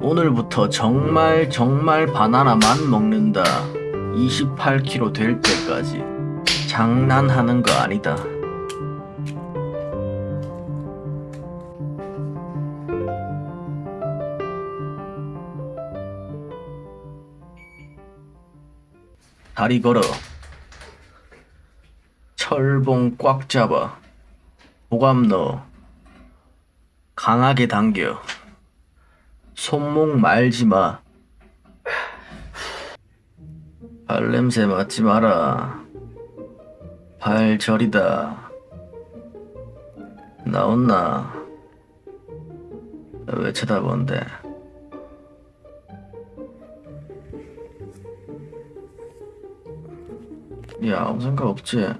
오늘부터 정말 정말 바나나만 먹는다. 28kg 될 때까지. 장난하는 거 아니다. 다리 걸어. 철봉 꽉 잡아. 보감 넣어. 강하게 당겨. 손목 말지 마. 발냄새 맡지 마라. 발 저리다. 나온나? 왜 쳐다본대? 야, 아무 생각 없지?